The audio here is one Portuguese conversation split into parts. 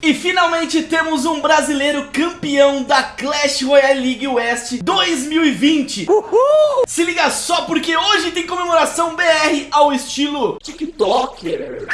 E finalmente temos um brasileiro campeão da Clash Royale League West 2020 Uhul! Se liga só porque hoje tem comemoração BR ao estilo TikToker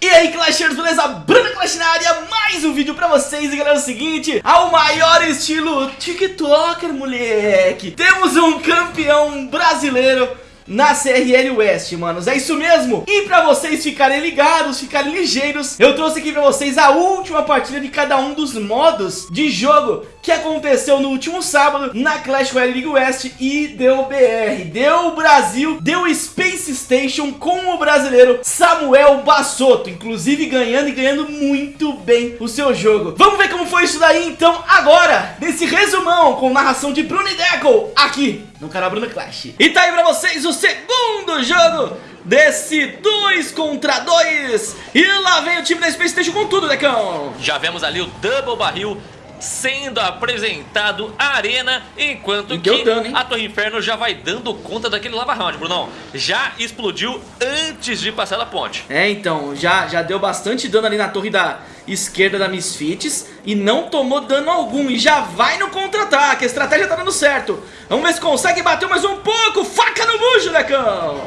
E aí Clashers, beleza? Bruno Clash na área, mais um vídeo pra vocês E galera, é o seguinte, ao maior estilo TikToker, moleque Temos um campeão brasileiro na CRL West, manos, é isso mesmo? E pra vocês ficarem ligados, ficarem ligeiros Eu trouxe aqui pra vocês a última partida de cada um dos modos de jogo Que aconteceu no último sábado na Clash Royale League West E deu BR, deu Brasil, deu Space Station com o brasileiro Samuel Bassotto Inclusive ganhando e ganhando muito bem o seu jogo Vamos ver como foi isso daí então agora Nesse resumão com narração de Bruno e Deco Aqui no canal Bruno Clash. E tá aí pra vocês o segundo jogo desse 2 contra 2. E lá vem o time da Space Station com tudo, Decão. Já vemos ali o Double Barril sendo apresentado a arena, enquanto que dano, a Torre Inferno já vai dando conta daquele Lava Round, Brunão. Já explodiu antes de passar da ponte. É, então, já, já deu bastante dano ali na torre da esquerda da Misfits e não tomou dano algum e já vai no contra-ataque. A estratégia tá dando certo. Vamos ver se consegue bater mais um pouco. Faca no bujo, Necão!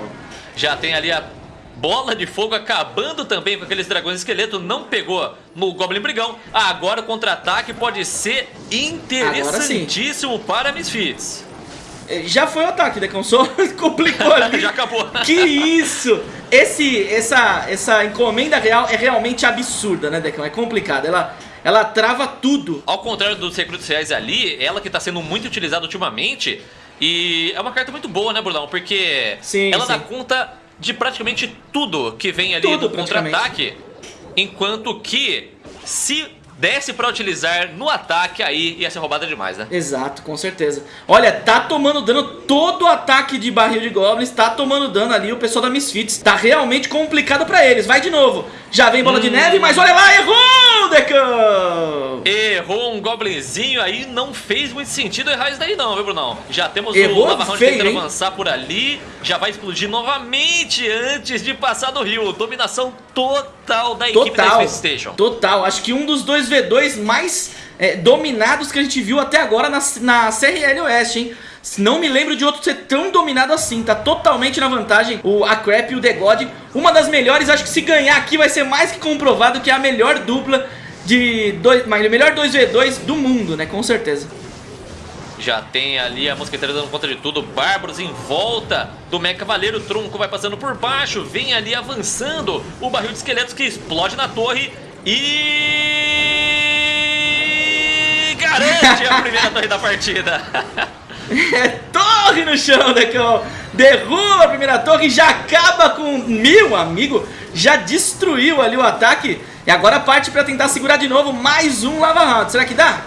Já tem ali a bola de fogo acabando também com aqueles dragões esqueleto. Não pegou no Goblin Brigão. Agora o contra-ataque pode ser interessantíssimo para Misfits. É, já foi o ataque, Decão, só complicou ali. Já acabou. Que isso! Esse, essa, essa encomenda real é realmente absurda, né, Decão? É complicado. Ela, ela trava tudo. Ao contrário dos recrutos reais ali, ela que está sendo muito utilizada ultimamente. E é uma carta muito boa, né, Brulão? Porque sim, ela sim. dá conta de praticamente tudo que vem ali tudo, do contra-ataque. Enquanto que, se desse pra utilizar no ataque, aí ia ser roubada demais, né? Exato, com certeza. Olha, tá tomando dano todo o ataque de barril de goblins, tá tomando dano ali o pessoal da Misfits. Tá realmente complicado pra eles. Vai de novo. Já vem bola hum. de neve, mas olha lá, errou, Decão! Errou um goblinzinho aí, não fez muito sentido errar isso daí não, viu, Brunão? Já temos errou o Round tentando hein? avançar por ali, já vai explodir novamente antes de passar do rio. Dominação total da equipe total, da Space Station. Total, acho que um dos dois V2 mais é, dominados que a gente viu até agora na, na CRL Oeste, hein? Não me lembro de outro ser tão dominado assim, tá totalmente na vantagem o A Crap e o The God. Uma das melhores, acho que se ganhar aqui vai ser mais que comprovado que é a melhor dupla de dois, melhor 2v2 do mundo, né, com certeza. Já tem ali a mosqueteira dando conta de tudo. Bárbaros em volta do Mecha Cavaleiro. Tronco vai passando por baixo. Vem ali avançando o barril de esqueletos que explode na torre. E... Garante a primeira torre da partida. É torre no chão, Decão. Derruba a primeira torre e já acaba com... Meu amigo, já destruiu ali o ataque. E agora parte pra tentar segurar de novo mais um Lava Round. Será que dá?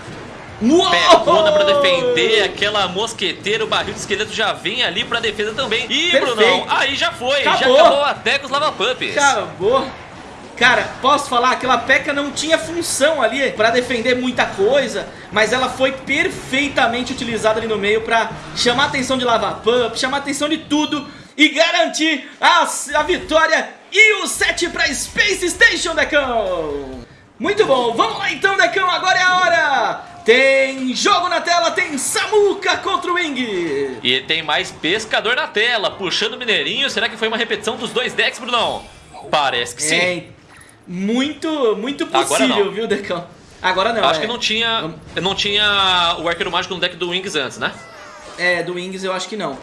Pegona pra defender, aquela mosqueteira, o barril de esqueleto já vem ali pra defesa também. Ih, Perfeito. Brunão, aí já foi, acabou. já acabou até com os lava pumps. Acabou. Cara, posso falar, aquela P.E.K.K.A não tinha função ali pra defender muita coisa, mas ela foi perfeitamente utilizada ali no meio pra chamar a atenção de lava pump, chamar a atenção de tudo e garantir a, a vitória e o set pra Space Station, Decão. Muito bom, vamos lá então, Decão, agora é a hora tem jogo na tela, tem Samuca contra o Wing. E tem mais pescador na tela, puxando o Mineirinho. Será que foi uma repetição dos dois decks, Brunão? Parece que sim. Muito, muito possível, viu, Decão? Agora não. Acho é. que não tinha, não tinha o Arqueiro Mágico no deck do Wings antes, né? É, do Wings eu acho que não.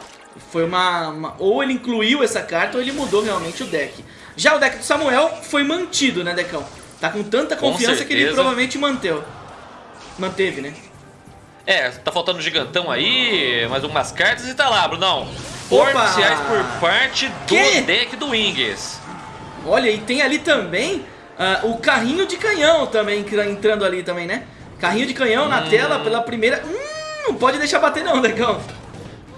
Foi uma, uma, Ou ele incluiu essa carta ou ele mudou realmente o deck. Já o deck do Samuel foi mantido, né, Decão? Tá com tanta confiança com que ele provavelmente manteve manteve, né? É, tá faltando um gigantão aí, mais algumas cartas e tá lá, Brunão. Forciais por parte do que? deck do Wings. Olha, e tem ali também uh, o carrinho de canhão também, tá entrando ali também, né? Carrinho de canhão hum. na tela pela primeira... Hum, não pode deixar bater não, negão.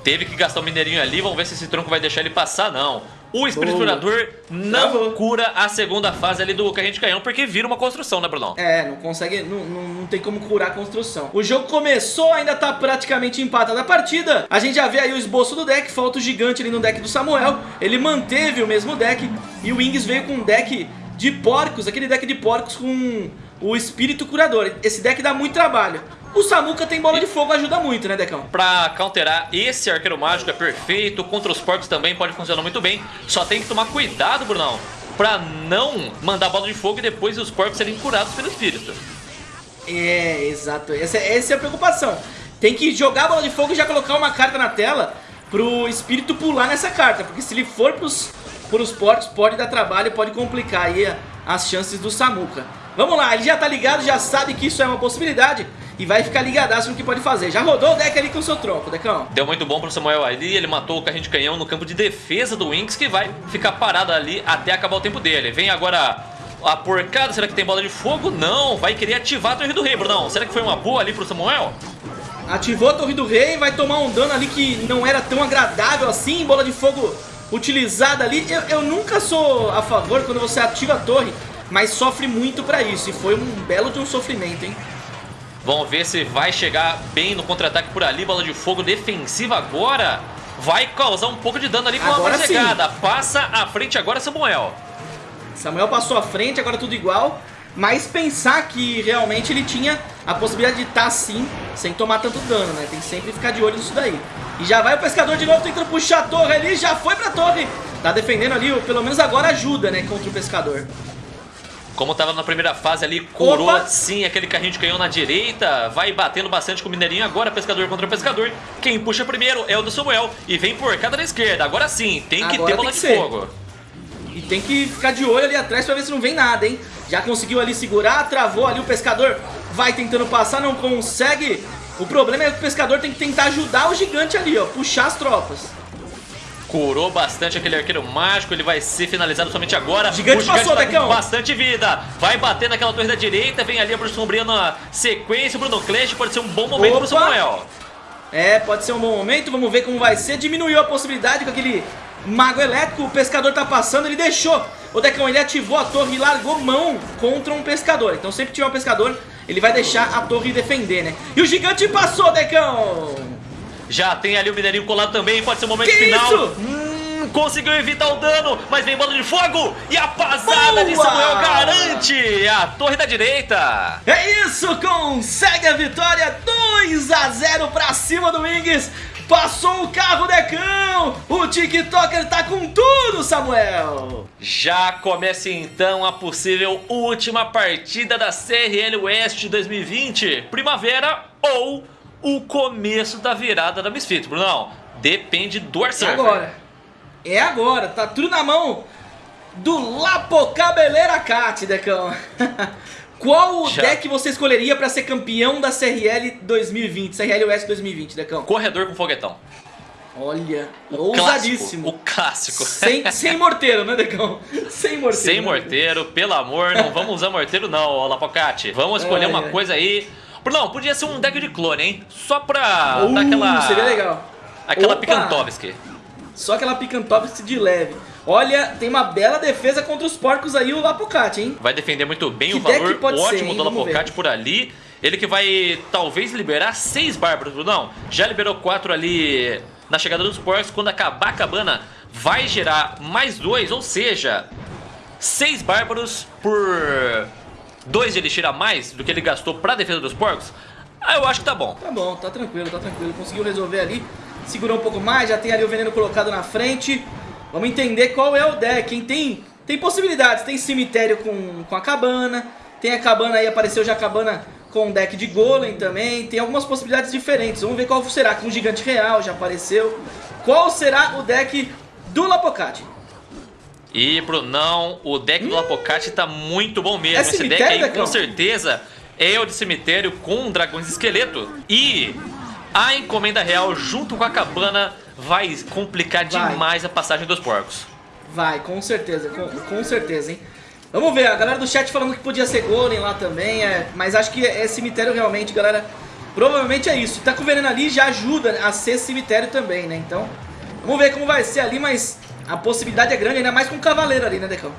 Teve que gastar o um mineirinho ali, vamos ver se esse tronco vai deixar ele passar, não o Espiriturador não Travou. cura a segunda fase ali do Carrinho de Canhão, porque vira uma construção, né, Brunão? É, não consegue, não, não, não, tem como curar a construção. O jogo começou, ainda tá praticamente empatado a partida. A gente já vê aí o esboço do deck, falta o gigante ali no deck do Samuel. Ele manteve o mesmo deck e o Wings veio com um deck de porcos, aquele deck de porcos com o espírito curador. Esse deck dá muito trabalho. O Samuka tem bola de fogo, ajuda muito, né, Decão? Pra counterar, esse arqueiro mágico é perfeito. Contra os porcos também pode funcionar muito bem. Só tem que tomar cuidado, Brunão, pra não mandar bola de fogo e depois os porcos serem curados pelo espírito. É, exato. Essa, essa é a preocupação. Tem que jogar a bola de fogo e já colocar uma carta na tela pro espírito pular nessa carta. Porque se ele for pros, pros porcos, pode dar trabalho, pode complicar aí as chances do Samuka. Vamos lá, ele já tá ligado, já sabe que isso é uma possibilidade e vai ficar ligadaço no que pode fazer. Já rodou o deck ali com o seu tronco, Decão. Deu muito bom pro Samuel ali, ele matou o carrinho de canhão no campo de defesa do Wings, que vai ficar parado ali até acabar o tempo dele. Vem agora a porcada, será que tem bola de fogo? Não, vai querer ativar a Torre do Rei, Brunão. Será que foi uma boa ali pro Samuel? Ativou a Torre do Rei, vai tomar um dano ali que não era tão agradável assim, bola de fogo utilizada ali. Eu, eu nunca sou a favor quando você ativa a torre mas sofre muito pra isso. E foi um belo de um sofrimento, hein? Vamos ver se vai chegar bem no contra-ataque por ali. Bola de fogo defensiva agora. Vai causar um pouco de dano ali com agora uma chegada. Passa à frente agora Samuel. Samuel passou à frente, agora tudo igual. Mas pensar que realmente ele tinha a possibilidade de estar tá assim, sem tomar tanto dano, né? Tem que sempre ficar de olho nisso daí. E já vai o pescador de novo tentando puxar a torre ali, já foi pra torre. Tá defendendo ali, pelo menos agora ajuda, né, contra o pescador. Como estava na primeira fase ali, curou Opa. sim aquele carrinho de canhão na direita. Vai batendo bastante com o Mineirinho. Agora pescador contra pescador. Quem puxa primeiro é o do Samuel. E vem por cada na esquerda. Agora sim, tem que Agora ter bola de ser. fogo. E tem que ficar de olho ali atrás pra ver se não vem nada, hein? Já conseguiu ali segurar, travou ali o pescador. Vai tentando passar, não consegue. O problema é que o pescador tem que tentar ajudar o gigante ali, ó. Puxar as tropas. Curou bastante aquele arqueiro mágico, ele vai ser finalizado somente agora. Gigante o gigante passou, tá com bastante vida. Vai bater naquela torre da direita, vem ali a Sombria na sequência. O Bruno Clash pode ser um bom momento Opa. pro Samuel. É, pode ser um bom momento, vamos ver como vai ser. Diminuiu a possibilidade com aquele mago elétrico, o pescador tá passando, ele deixou. O Decão, ele ativou a torre e largou mão contra um pescador. Então sempre tiver um pescador, ele vai deixar a torre defender, né? E o gigante passou, Decão! Já tem ali o Mineirinho colado também, pode ser o momento que final. Isso? Hum, conseguiu evitar o dano, mas vem bola de fogo e a pasada Boa! de Samuel garante a torre da direita. É isso, consegue a vitória 2 a 0 pra cima do Wings. Passou o carro, Decão! O TikToker tá com tudo, Samuel! Já começa então a possível última partida da CRL West 2020, primavera ou o começo da virada da Misfits. Brunão, depende do Arsenal. É agora. É agora. Tá tudo na mão do Lapocabeleira Cat, Decão. Qual Já. deck você escolheria para ser campeão da CRL 2020, CRL West 2020, Decão? Corredor com foguetão. Olha, o ousadíssimo. Clássico, o clássico. Sem, sem morteiro, né, Decão? Sem morteiro. Sem né, morteiro, pelo amor, não vamos usar morteiro não, Lapocate. Vamos escolher é, uma é. coisa aí não, podia ser um deck de clone, hein? Só pra uh, dar aquela... seria legal. Aquela Picantovski. Só aquela Picantovski de leve. Olha, tem uma bela defesa contra os porcos aí, o Lapocate, hein? Vai defender muito bem que o valor ótimo ser, do Lapocate por ali. Ele que vai talvez liberar seis bárbaros, Brunão. Já liberou quatro ali na chegada dos porcos. Quando acabar a cabana, vai gerar mais dois, ou seja, seis bárbaros por 2 de elixir a mais do que ele gastou pra defesa dos porcos, ah, eu acho que tá bom. Tá bom, tá tranquilo, tá tranquilo. Conseguiu resolver ali, segurou um pouco mais, já tem ali o veneno colocado na frente. Vamos entender qual é o deck, hein? Tem, tem possibilidades, tem cemitério com, com a cabana, tem a cabana aí, apareceu já a cabana com deck de golem também, tem algumas possibilidades diferentes. Vamos ver qual será, com um gigante real já apareceu. Qual será o deck do Lapocate? E, Brunão, o deck hum, do Apocate tá muito bom mesmo. É Esse deck aí, com certeza, é o de cemitério com dragões de esqueleto. E a encomenda real, junto com a cabana, vai complicar vai. demais a passagem dos porcos. Vai, com certeza, com, com, certeza, hein? Vamos ver, a galera do chat falando que podia ser golem lá também, é, mas acho que é cemitério realmente, galera. Provavelmente é isso. Tá com veneno ali já ajuda a ser cemitério também, né? Então, vamos ver como vai ser ali, mas a possibilidade é grande, ainda mais com o Cavaleiro ali, né, Decão?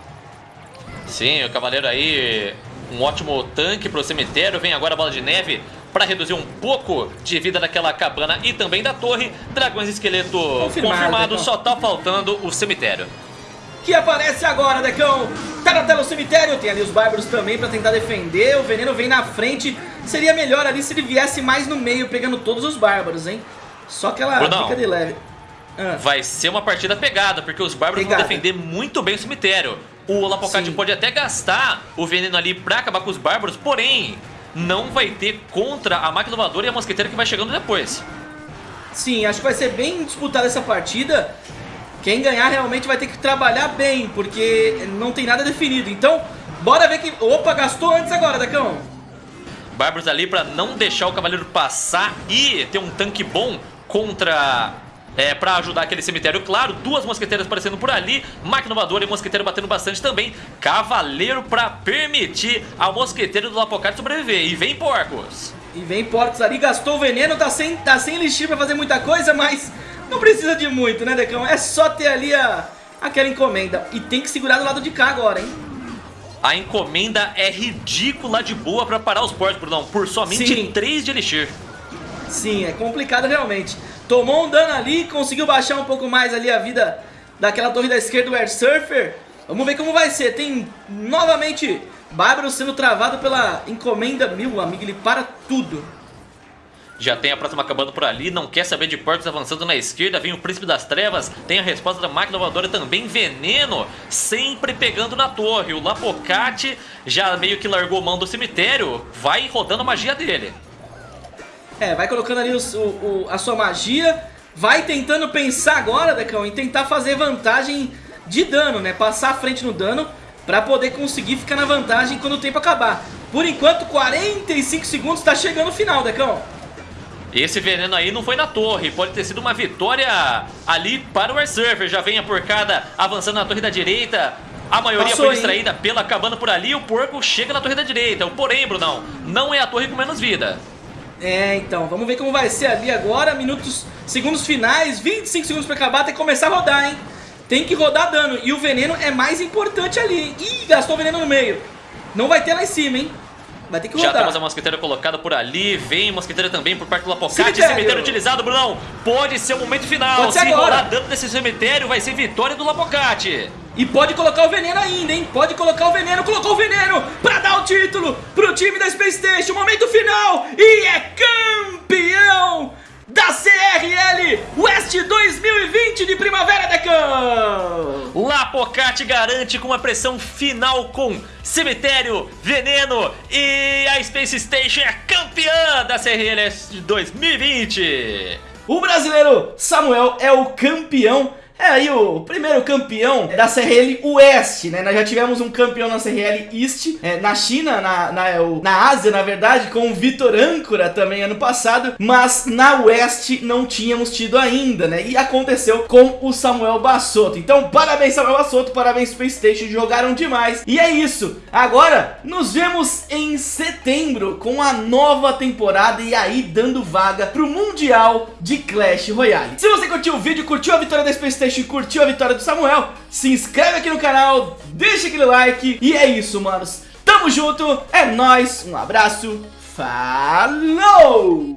Sim, o Cavaleiro aí, um ótimo tanque pro cemitério. Vem agora a Bola de Neve para reduzir um pouco de vida daquela cabana e também da torre. Dragões Esqueleto confirmado, confirmado só tá faltando o cemitério. que aparece agora, Decão. Tá na tela o cemitério, tem ali os bárbaros também pra tentar defender. O veneno vem na frente. Seria melhor ali se ele viesse mais no meio, pegando todos os bárbaros, hein? Só que ela Brunão, fica de leve. Ah. Vai ser uma partida pegada, porque os bárbaros pegada. vão defender muito bem o cemitério. O Lapocate pode até gastar o veneno ali pra acabar com os bárbaros, porém, não vai ter contra a máquina voadora e a mosqueteira que vai chegando depois. Sim, acho que vai ser bem disputada essa partida. Quem ganhar realmente vai ter que trabalhar bem, porque não tem nada definido. Então, bora ver que... Opa, gastou antes agora, Dacão. Bárbaros ali pra não deixar o cavaleiro passar e ter um tanque bom contra é, para ajudar aquele cemitério, claro, duas mosqueteiras aparecendo por ali, máquina voadora e mosqueteiro batendo bastante também, cavaleiro para permitir ao mosqueteiro do Lapocate sobreviver, e vem porcos. E vem porcos ali, gastou o veneno, tá sem, tá sem elixir pra fazer muita coisa, mas não precisa de muito, né, Decão? É só ter ali a, aquela encomenda, e tem que segurar do lado de cá agora, hein? A encomenda é ridícula de boa pra parar os porcos, Brunão, por somente Sim. 3 de elixir. Sim, é complicado realmente. Tomou um dano ali, conseguiu baixar um pouco mais ali a vida daquela torre da esquerda do Air Surfer. Vamos ver como vai ser. Tem novamente Bárbaro sendo travado pela encomenda. Meu amigo, ele para tudo. Já tem a próxima acabando por ali, não quer saber de portos avançando na esquerda, vem o Príncipe das Trevas, tem a resposta da máquina voadora também, Veneno, sempre pegando na torre. O Lapocate já meio que largou mão do cemitério, vai rodando a magia dele. É, vai colocando ali o, o, a sua magia, vai tentando pensar agora, Decão, em tentar fazer vantagem de dano, né? Passar à frente no dano pra poder conseguir ficar na vantagem quando o tempo acabar. Por enquanto, 45 segundos, tá chegando o final, Decão. Esse veneno aí não foi na torre, pode ter sido uma vitória ali para o Air Surfer. Já vem a porcada avançando na torre da direita, a maioria Passou, foi distraída hein? pela acabando por ali, o porco chega na torre da direita. Porém, Brunão, não é a torre com menos vida. É, então, vamos ver como vai ser ali agora, minutos, segundos finais, 25 segundos pra acabar, tem que começar a rodar, hein? Tem que rodar dano, e o veneno é mais importante ali. Ih, gastou o veneno no meio. Não vai ter lá em cima, hein? Vai ter que rodar. Já temos a mosqueteira colocada por ali, vem mosqueteira também por parte do Lapocate, cemitério. cemitério utilizado, Brunão. Pode ser o momento final. Pode ser Se agora. rolar dano desse cemitério, vai ser vitória do Lapocate. E pode colocar o veneno ainda, hein? Pode colocar o veneno, colocou o veneno pra dar o título pro time da Space Station. Momento final e é campeão da CRL West 2020 de Primavera Decão. Lapocate garante com uma pressão final com Cemitério, Veneno e a Space Station é campeã da CRL 2020. O brasileiro Samuel é o campeão é aí o primeiro campeão da CRL Oeste, né? Nós já tivemos um campeão na CRL East, é, na China, na, na, na Ásia, na verdade, com o Vitor Âncora também ano passado, mas na Oeste não tínhamos tido ainda, né? E aconteceu com o Samuel Bassotto. Então, parabéns Samuel Bassotto, parabéns Playstation, jogaram demais. E é isso, agora nos vemos em setembro com a nova temporada e aí dando vaga pro Mundial de Clash Royale. Se você curtiu o vídeo, curtiu a vitória da Playstation, e curtiu a vitória do Samuel, se inscreve aqui no canal, deixa aquele like e é isso, manos. Tamo junto, é nóis, um abraço, falou!